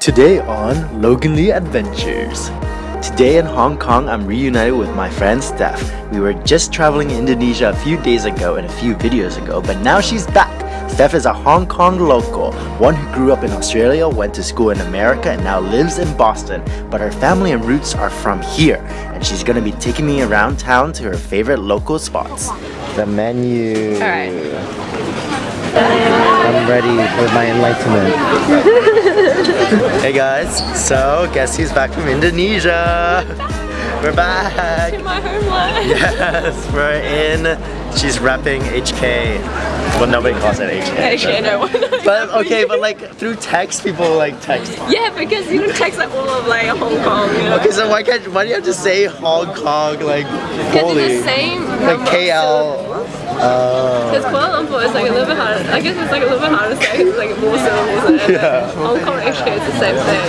Today on Logan Lee Adventures. Today in Hong Kong, I'm reunited with my friend Steph. We were just traveling Indonesia a few days ago and a few videos ago, but now she's back. Steph is a Hong Kong local, one who grew up in Australia, went to school in America, and now lives in Boston. But her family and roots are from here, and she's gonna be taking me around town to her favorite local spots. The menu. Alright. I'm ready for my enlightenment. hey guys, so guess who's back from Indonesia? We're back! In my homeland. Yes, we're in. She's repping HK. Well, nobody calls it HK. Actually, no one. But okay, but like through text, people like text. Yeah, because you can text like all of like Hong Kong. You know? Okay, so why can't why do you have to say Hong Kong like Because fully? it's the same. Like number of KL. Because Kuala Lumpur is like a little bit harder. I guess it's like a little bit harder to say because it's like more syllables. And Yeah. Hong Kong actually is the same thing.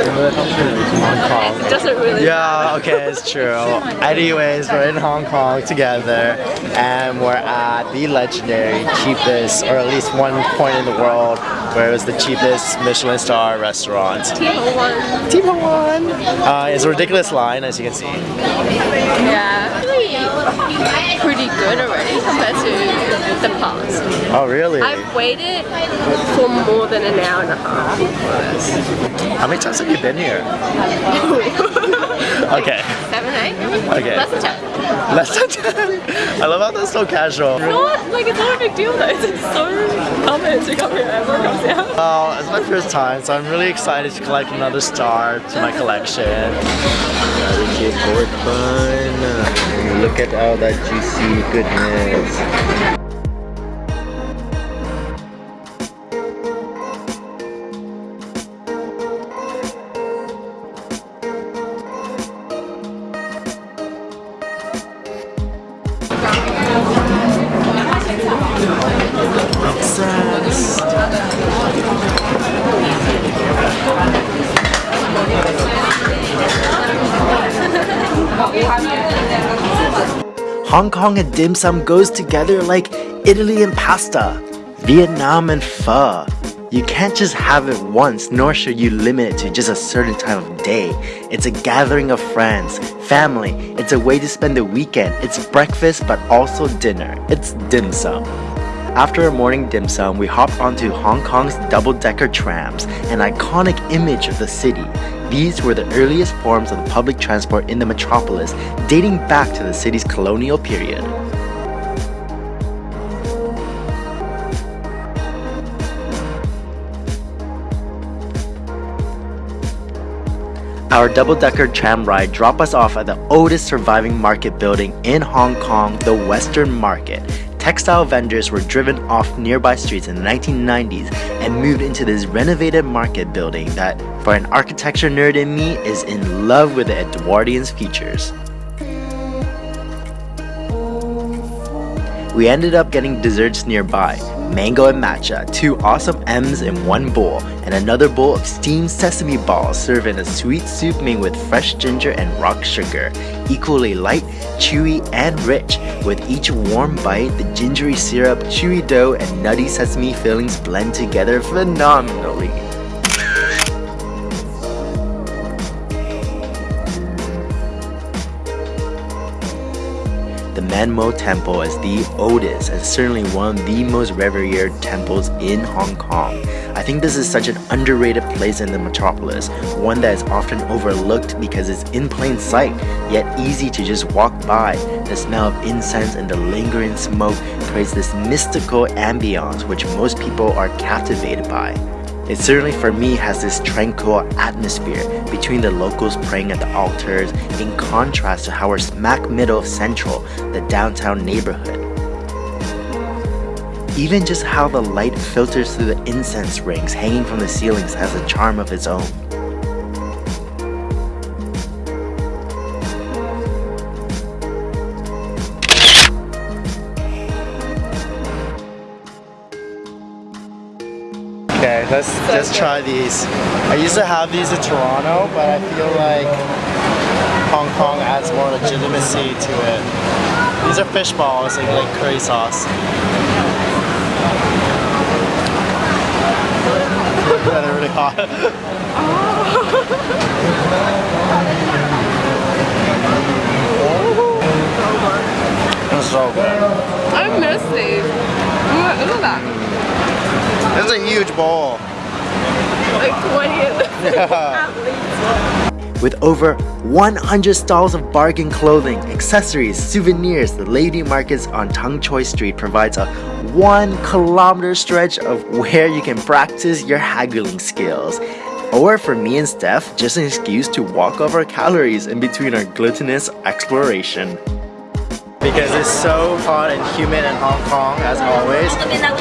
It doesn't really. Yeah, okay, it's true. Anyways, we're in Hong Kong together and we're at the legendary cheapest, or at least one point in the world where it was the cheapest Michelin star restaurant. People one. Team one! Uh, it's a ridiculous line, as you can see. Yeah. Pretty good already compared to the past. Oh, really? I've waited for more than an hour and a half for. How many times have you been here? Okay. Seven, eight? Okay. Less than ten. Less than 10. I love how that's so casual. Not like it's not a big deal though. It's so common to come here. Here. Well, it's my first time, so I'm really excited to collect another star to my collection. Barbecue pork bun. Look at all that juicy goodness. Hong Kong and dim sum goes together like Italy and pasta, Vietnam and pho. You can't just have it once, nor should you limit it to just a certain time of day. It's a gathering of friends, family. It's a way to spend the weekend. It's breakfast, but also dinner. It's dim sum. After a morning dim sum, we hopped onto Hong Kong's double-decker trams, an iconic image of the city. These were the earliest forms of public transport in the metropolis, dating back to the city's colonial period. Our double-decker tram ride dropped us off at the oldest surviving market building in Hong Kong, the Western Market. Textile vendors were driven off nearby streets in the 1990s and moved into this renovated market building that, for an architecture nerd in me, is in love with the Edwardian features. We ended up getting desserts nearby mango and matcha, two awesome M's in one bowl, and another bowl of steamed sesame balls served in a sweet soup made with fresh ginger and rock sugar. Equally light, chewy, and rich. With each warm bite, the gingery syrup, chewy dough, and nutty sesame fillings blend together phenomenally. The Man Mo Temple is the oldest and certainly one of the most revered temples in Hong Kong. I think this is such an underrated place in the metropolis, one that is often overlooked because it's in plain sight, yet easy to just walk by. The smell of incense and the lingering smoke creates this mystical ambiance which most people are captivated by. It certainly for me has this tranquil atmosphere between the locals praying at the altars in contrast to how we're smack middle of Central, the downtown neighborhood. Even just how the light filters through the incense rings hanging from the ceilings has a charm of its own. Let's so just good. try these. I used to have these in Toronto, but I feel like Hong Kong adds more legitimacy to it. These are fish balls in like curry sauce. They're really hot. it's so good. I miss these. Look at that huge bowl. Like 20 Yeah. With over 100 stalls of bargain clothing, accessories, souvenirs, the Lady Markets on Tung Choi Street provides a one kilometer stretch of where you can practice your haggling skills. Or for me and Steph, just an excuse to walk off our calories in between our glutinous exploration. Because it's so hot and humid in Hong Kong, as always,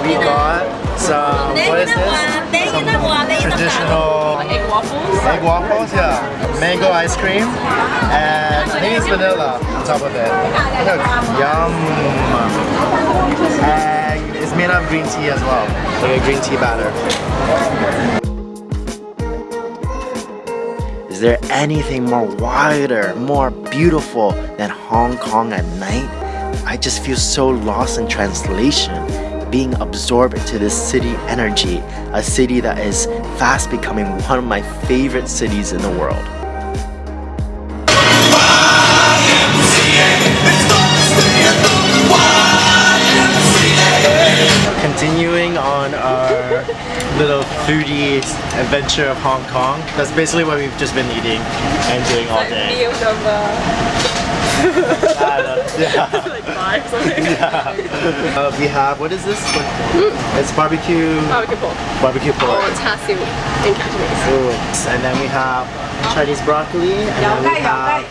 we got some, what is this? Some traditional egg waffles. egg waffles, yeah. Mango ice cream, and I think it's vanilla on top of it. Look, yum. And it's made of green tea as well, like a green tea batter. Is there anything more wider, more beautiful than Hong Kong at night? I just feel so lost in translation, being absorbed into this city energy, a city that is fast becoming one of my favorite cities in the world. Continuing on our little foodie adventure of Hong Kong. That's basically what we've just been eating and doing all day. Meal number yeah. like five something. yeah. Uh, we have, what is this? It's barbecue, Barbecue pork. barbecue pork. Or char siu in Cantonese. Ooh. And then we have Chinese broccoli. And then we have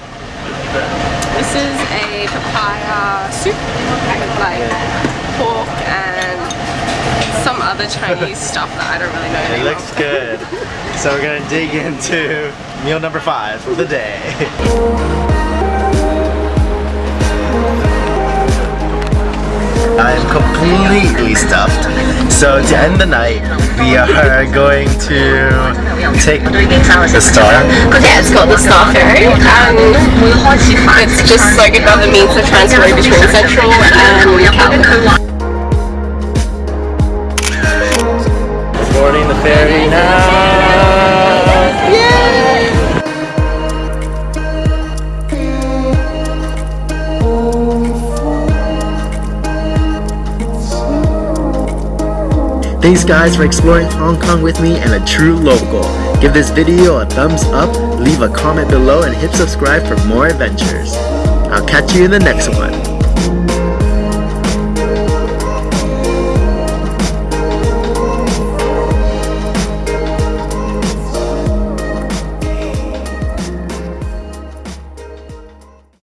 This is a papaya soup with like pork and some other Chinese stuff that I don't really know. It name looks good. So we're gonna dig into meal number five of the day. completely stuffed. So to end the night, we are going to take the star. Yeah, it's called the Star Ferry, and it's just like another means of transport between Central and. Thanks guys for exploring Hong Kong with me and a true local. Give this video a thumbs up, leave a comment below and hit subscribe for more adventures. I'll catch you in the next one.